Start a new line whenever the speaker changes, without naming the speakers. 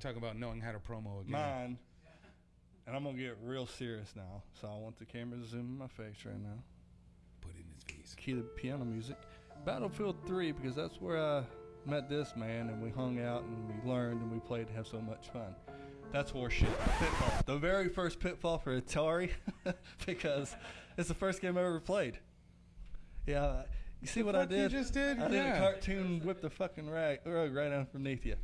Talk about knowing how to promo again.
mine, and I'm gonna get real serious now. So I want the camera to zoom in my face right now.
Put it in his face.
Key the piano music. Battlefield 3 because that's where I met this man and we hung out and we learned and we played and have so much fun. That's horseshit. Pitfall. The very first Pitfall for Atari because it's the first game I ever played. Yeah, you see what I
did? you just did?
I did a cartoon whip the fucking rag, rug right underneath you.